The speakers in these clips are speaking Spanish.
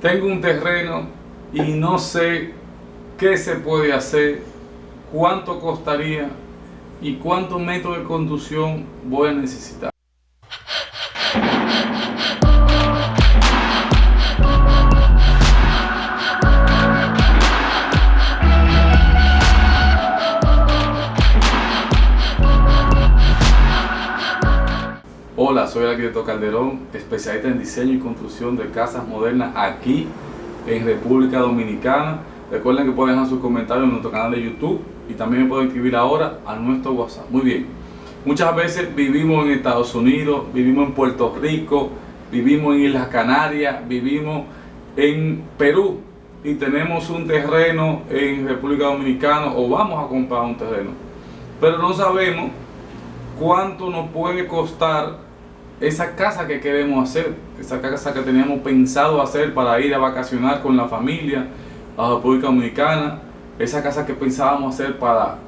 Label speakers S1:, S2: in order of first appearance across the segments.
S1: tengo un terreno y no sé qué se puede hacer, cuánto costaría y cuántos metros de conducción voy a necesitar. Hola, soy el arquitecto Calderón, especialista en diseño y construcción de casas modernas aquí en República Dominicana. Recuerden que pueden dejar sus comentarios en nuestro canal de YouTube y también pueden escribir ahora a nuestro WhatsApp. Muy bien, muchas veces vivimos en Estados Unidos, vivimos en Puerto Rico, vivimos en Islas Canarias, vivimos en Perú y tenemos un terreno en República Dominicana o vamos a comprar un terreno. Pero no sabemos cuánto nos puede costar esa casa que queremos hacer, esa casa que teníamos pensado hacer para ir a vacacionar con la familia a República Dominicana, esa casa que pensábamos hacer para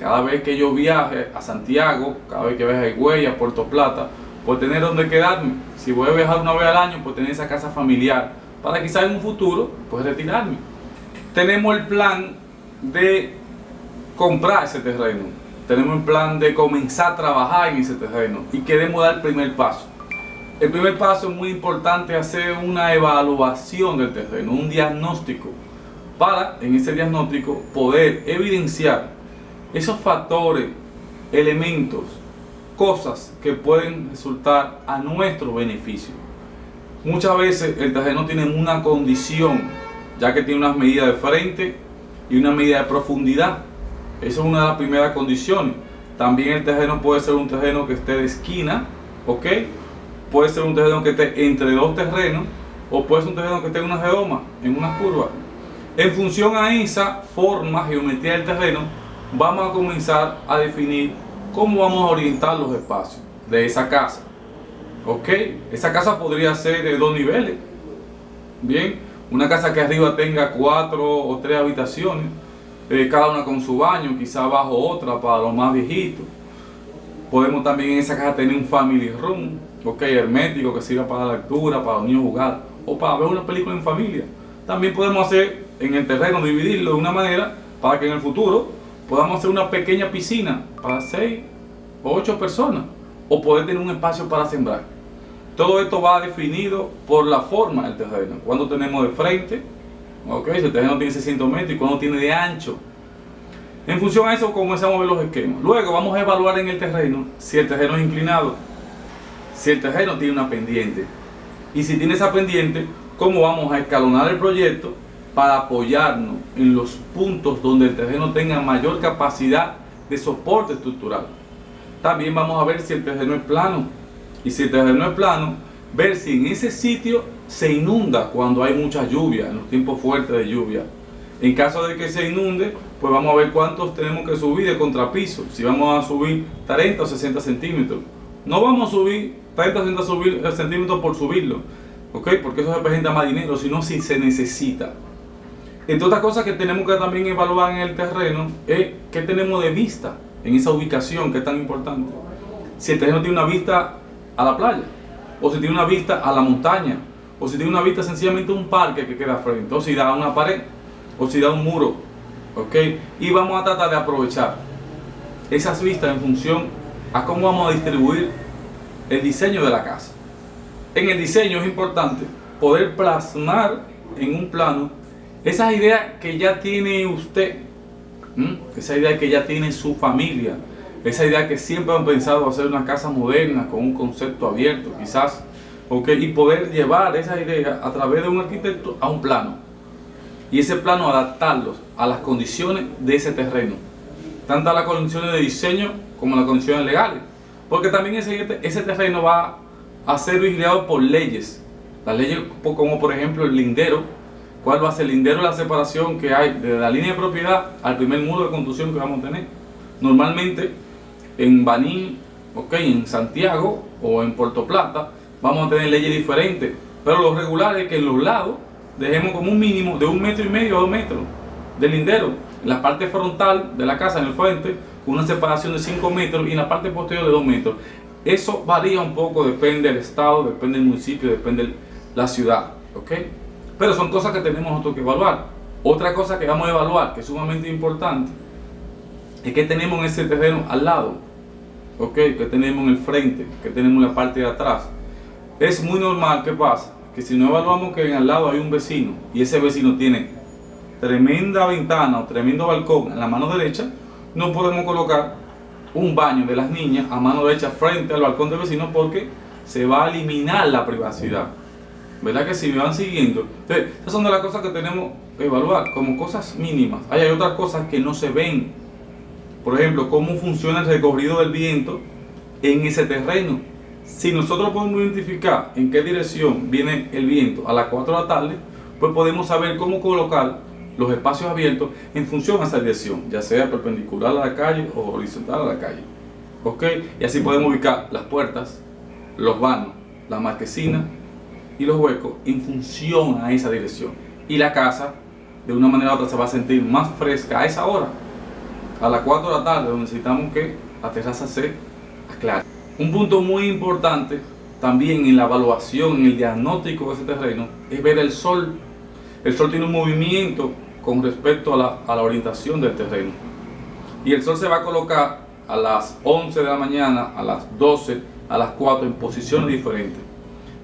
S1: cada vez que yo viaje a Santiago, cada vez que viaje a Higüey, a Puerto Plata, pues tener donde quedarme. Si voy a viajar una vez al año, pues tener esa casa familiar para quizás en un futuro, pues retirarme. Tenemos el plan de comprar ese terreno tenemos un plan de comenzar a trabajar en ese terreno y queremos dar el primer paso. El primer paso es muy importante hacer una evaluación del terreno, un diagnóstico, para en ese diagnóstico poder evidenciar esos factores, elementos, cosas que pueden resultar a nuestro beneficio. Muchas veces el terreno tiene una condición, ya que tiene unas medidas de frente y una medida de profundidad esa es una de las primeras condiciones. También el terreno puede ser un terreno que esté de esquina, ¿ok? Puede ser un terreno que esté entre dos terrenos o puede ser un terreno que esté en una redoma, en una curva. En función a esa forma, geometría del terreno, vamos a comenzar a definir cómo vamos a orientar los espacios de esa casa. ¿Ok? Esa casa podría ser de dos niveles. Bien, una casa que arriba tenga cuatro o tres habitaciones eh, cada una con su baño, quizá abajo otra para los más viejitos. Podemos también en esa casa tener un family room, ok, hermético que sirva para la lectura, para los niños jugar o para ver una película en familia. También podemos hacer en el terreno, dividirlo de una manera para que en el futuro podamos hacer una pequeña piscina para 6 o 8 personas o poder tener un espacio para sembrar. Todo esto va definido por la forma del terreno. Cuando tenemos de frente, Ok, si el terreno tiene 600 metros y cuando tiene de ancho. En función a eso comenzamos a ver los esquemas. Luego vamos a evaluar en el terreno si el terreno es inclinado, si el terreno tiene una pendiente. Y si tiene esa pendiente, cómo vamos a escalonar el proyecto para apoyarnos en los puntos donde el terreno tenga mayor capacidad de soporte estructural. También vamos a ver si el terreno es plano. Y si el terreno es plano, ver si en ese sitio se inunda cuando hay mucha lluvia, en los tiempos fuertes de lluvia. En caso de que se inunde, pues vamos a ver cuántos tenemos que subir de contrapiso. Si vamos a subir 30 o 60 centímetros. No vamos a subir 30 o 60 eh, centímetros por subirlo. ¿Ok? Porque eso representa más dinero, sino si se necesita. Entre otras cosas que tenemos que también evaluar en el terreno es qué tenemos de vista en esa ubicación que es tan importante. Si el terreno tiene una vista a la playa, o si tiene una vista a la montaña, o si tiene una vista sencillamente un parque que queda frente, o si da una pared, o si da un muro, ¿ok? Y vamos a tratar de aprovechar esas vistas en función a cómo vamos a distribuir el diseño de la casa. En el diseño es importante poder plasmar en un plano esas ideas que ya tiene usted, esa idea que ya tiene su familia, esa idea que siempre han pensado hacer una casa moderna con un concepto abierto, quizás y poder llevar esa idea a través de un arquitecto a un plano. Y ese plano adaptarlos a las condiciones de ese terreno. Tanto a las condiciones de diseño como a las condiciones legales. Porque también ese, ese terreno va a ser vigilado por leyes. Las leyes como por ejemplo el lindero. ¿Cuál va a ser el lindero? La separación que hay de la línea de propiedad al primer muro de construcción que vamos a tener. Normalmente en Baní, okay, en Santiago o en Puerto Plata, vamos a tener leyes diferentes. Pero lo regular es que en los lados dejemos como un mínimo de un metro y medio a dos metros de lindero. En la parte frontal de la casa, en el frente, con una separación de 5 metros y en la parte posterior de 2 metros. Eso varía un poco, depende del estado, depende del municipio, depende de la ciudad. ¿ok? Pero son cosas que tenemos nosotros que evaluar. Otra cosa que vamos a evaluar, que es sumamente importante, es que tenemos en ese terreno al lado, ¿ok? Que tenemos en el frente, que tenemos en la parte de atrás. Es muy normal que pasa que si no evaluamos que en al lado hay un vecino y ese vecino tiene tremenda ventana o tremendo balcón en la mano derecha, no podemos colocar un baño de las niñas a mano derecha frente al balcón del vecino porque se va a eliminar la privacidad. ¿Verdad que si me van siguiendo? Entonces, esas son de las cosas que tenemos que evaluar como cosas mínimas. Hay, hay otras cosas que no se ven. Por ejemplo, cómo funciona el recorrido del viento en ese terreno. Si nosotros podemos identificar en qué dirección viene el viento a las 4 de la tarde, pues podemos saber cómo colocar los espacios abiertos en función a esa dirección, ya sea perpendicular a la calle o horizontal a la calle. ¿Ok? Y así podemos ubicar las puertas, los vanos, la marquesina y los huecos en función a esa dirección. Y la casa, de una manera u otra, se va a sentir más fresca a esa hora, a las 4 de la tarde, necesitamos que la terraza se aclare. Un punto muy importante también en la evaluación, en el diagnóstico de ese terreno, es ver el sol. El sol tiene un movimiento con respecto a la, a la orientación del terreno. Y el sol se va a colocar a las 11 de la mañana, a las 12, a las 4 en posiciones diferentes.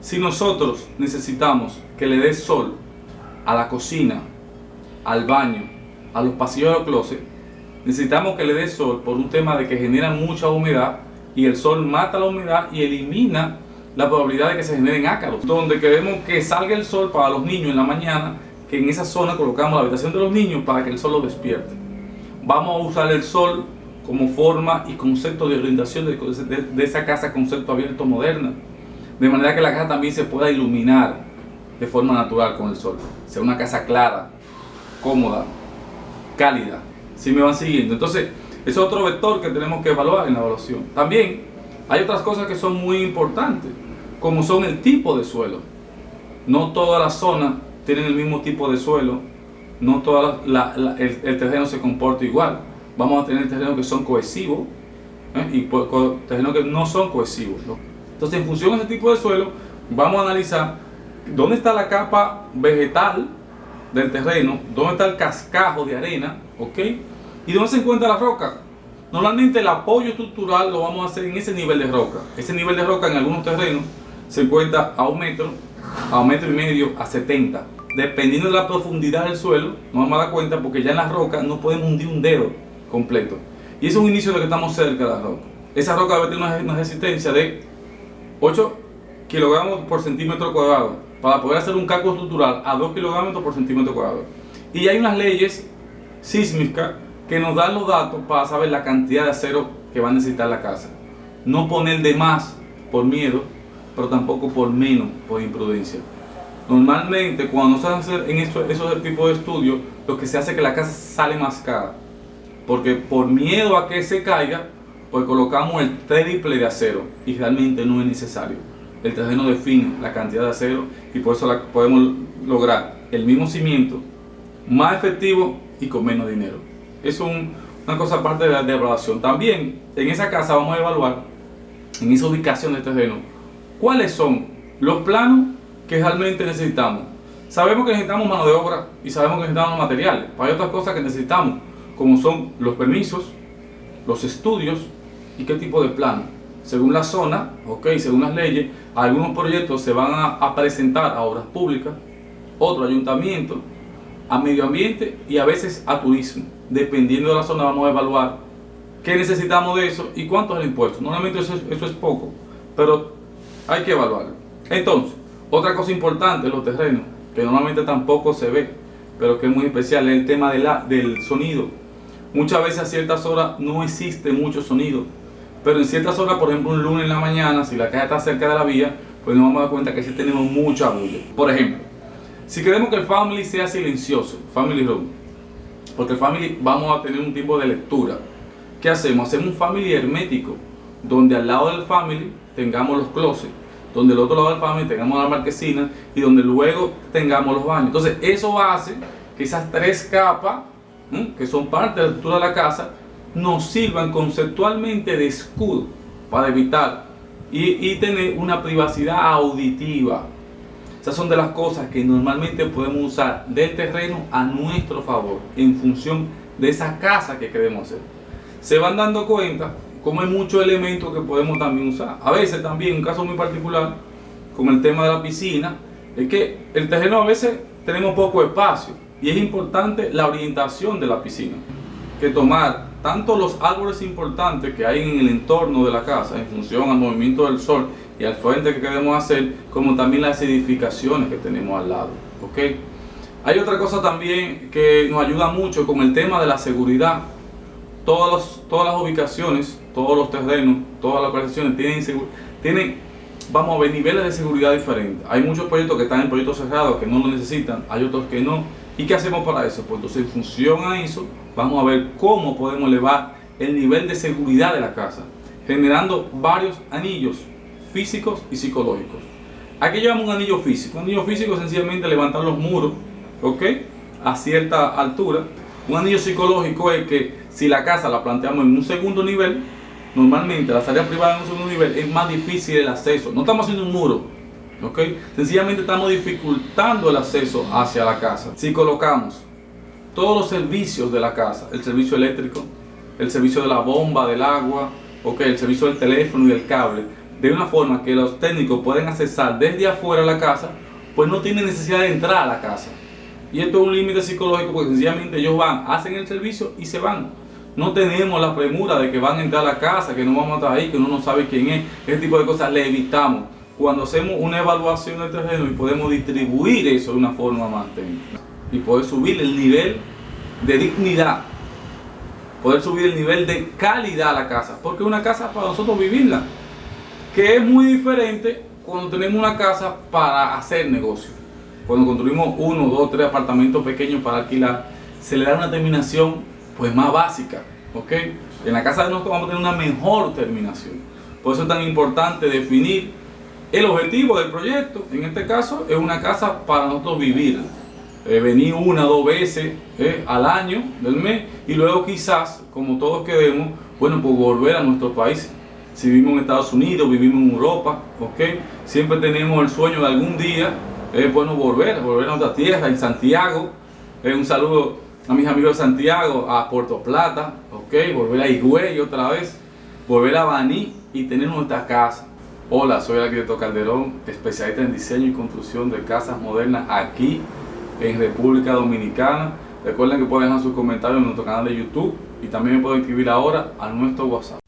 S1: Si nosotros necesitamos que le dé sol a la cocina, al baño, a los pasillos de los closets, necesitamos que le dé sol por un tema de que genera mucha humedad y el sol mata la humedad y elimina la probabilidad de que se generen ácaros. Donde queremos que salga el sol para los niños en la mañana, que en esa zona colocamos la habitación de los niños para que el sol los despierte. Vamos a usar el sol como forma y concepto de orientación de, esa casa concepto abierto moderna de manera que la casa también se pueda iluminar de forma natural con el sol. Sea una casa clara, cómoda, cálida. Si me van siguiendo. Entonces, es otro vector que tenemos que evaluar en la evaluación. También hay otras cosas que son muy importantes, como son el tipo de suelo. No todas las zonas tienen el mismo tipo de suelo, no todo el, terreno se comporta igual. Vamos a tener terrenos que son cohesivos ¿eh? y terrenos que no son cohesivos. ¿no? Entonces, en función de ese tipo de suelo, vamos a analizar dónde está la capa vegetal del terreno, dónde está el cascajo de arena, ¿ok? Y dónde se encuentra la roca. Normalmente el apoyo estructural lo vamos a hacer en ese nivel de roca. Ese nivel de roca en algunos terrenos se encuentra a un metro, a un metro y medio, a 70. Dependiendo de la profundidad del suelo, nos vamos a dar cuenta porque ya en la roca no podemos hundir un dedo completo. Y ese es un inicio de que estamos cerca de la roca. Esa roca debe tener una, una resistencia de 8 kilogramos por centímetro cuadrado para poder hacer un cálculo estructural a 2 kilogramos por centímetro cuadrado. Y hay unas leyes sísmicas que nos dan los datos para saber la cantidad de acero que va a necesitar la casa. No poner de más por miedo, pero tampoco por menos por imprudencia. Normalmente cuando se hace en esos, esos tipos de estudios, lo que se hace es que la casa sale más cara. Porque por miedo a que se caiga, pues colocamos el triple de acero y realmente no es necesario. El terreno define la cantidad de acero y por eso podemos lograr el mismo cimiento, más efectivo y con menos dinero. Es una cosa aparte de la evaluación. También en esa casa vamos a evaluar, en esa ubicación del terreno, cuáles son los planos que realmente necesitamos. Sabemos que necesitamos mano de obra y sabemos que necesitamos materiales. Pero hay otras cosas que necesitamos, como son los permisos, los estudios y qué tipo de plan. Según la zona, ok, según las leyes, algunos proyectos se van a, presentar a obras públicas, otro ayuntamiento, a medio ambiente y a veces a turismo. Dependiendo de la zona vamos a evaluar qué necesitamos de eso y cuánto es el impuesto. Normalmente eso es, eso es poco, pero hay que evaluarlo. Entonces, otra cosa importante los terrenos, que normalmente tampoco se ve, pero que es muy especial, es el tema del sonido. Muchas veces a ciertas horas no existe mucho sonido, pero en ciertas horas, por ejemplo un lunes en la mañana, si la calle está cerca de la vía, pues nos vamos a dar cuenta que sí tenemos mucha bulla. Por ejemplo, si queremos que el family sea silencioso, family room, porque el family vamos a tener un tipo de lectura, ¿qué hacemos? Hacemos un family hermético, donde al lado del family tengamos los closets, donde al otro lado del family tengamos la marquesina y donde luego tengamos los baños. Entonces eso hace que esas tres capas que son parte de la estructura de la casa, nos sirvan conceptualmente de escudo para evitar y, y tener una privacidad auditiva. Esas son de las cosas que normalmente podemos usar del terreno a nuestro favor en función de esa casa que queremos hacer. Se van dando cuenta como hay muchos elementos que podemos también usar. A veces también, un caso muy particular, con el tema de la piscina, es que el terreno a veces tenemos poco espacio y es importante la orientación de la piscina. Que tomar tanto los árboles importantes que hay en el entorno de la casa en función al movimiento del sol y al frente que queremos hacer, como también las edificaciones que tenemos al lado. ¿ok? Hay otra cosa también que nos ayuda mucho con el tema de la seguridad. Todas las ubicaciones, todos los terrenos, todas las localizaciones tienen, tienen, vamos a ver, niveles de seguridad diferentes. Hay muchos proyectos que están en proyectos cerrados que no lo necesitan, hay otros que no. ¿Y qué hacemos para eso? Pues entonces en función a eso, vamos a ver cómo podemos elevar el nivel de seguridad de la casa, generando varios anillos físicos y psicológicos. Aquí llevamos un anillo físico. Un anillo físico es sencillamente levantar los muros, ¿ok? A cierta altura. Un anillo psicológico es que si la casa la planteamos en un segundo nivel, normalmente la salida privada en un segundo nivel es más difícil el acceso. No estamos haciendo un muro, ¿ok? Sencillamente estamos dificultando el acceso hacia la casa. Si colocamos todos los servicios de la casa, el servicio eléctrico, el servicio de la bomba, del agua, ¿ok? El servicio del teléfono y del cable, de una forma que los técnicos pueden accesar desde afuera a la casa, pues no tienen necesidad de entrar a la casa. Y esto es un límite psicológico porque sencillamente ellos van, hacen el servicio y se van. No tenemos la premura de que van a entrar a la casa, que no vamos a estar ahí, que uno no sabe quién es. Ese tipo de cosas le evitamos. Cuando hacemos una evaluación del terreno y podemos distribuir eso de una forma más técnica. Y poder subir el nivel de dignidad. Poder subir el nivel de calidad a la casa. Porque una casa para nosotros vivirla que es muy diferente cuando tenemos una casa para hacer negocio. Cuando construimos uno, dos, tres apartamentos pequeños para alquilar, se le da una terminación pues más básica, ¿ok? En la casa de nosotros vamos a tener una mejor terminación. Por eso es tan importante definir el objetivo del proyecto. En este caso es una casa para nosotros vivir. Eh, venir una o dos veces eh, al año del mes y luego quizás, como todos queremos, bueno, pues volver a nuestro país si vivimos en Estados Unidos, vivimos en Europa, ¿ok? Siempre tenemos el sueño de algún día, es bueno volver, volver a nuestra tierra, en Santiago. un saludo a mis amigos de Santiago, a Puerto Plata, ¿ok? Volver a Higüey otra vez, volver a Baní y tener nuestra casa. Hola, soy el arquitecto Calderón, especialista en diseño y construcción de casas modernas aquí en República Dominicana. Recuerden que pueden dejar sus comentarios en nuestro canal de YouTube y también me pueden escribir ahora a nuestro WhatsApp.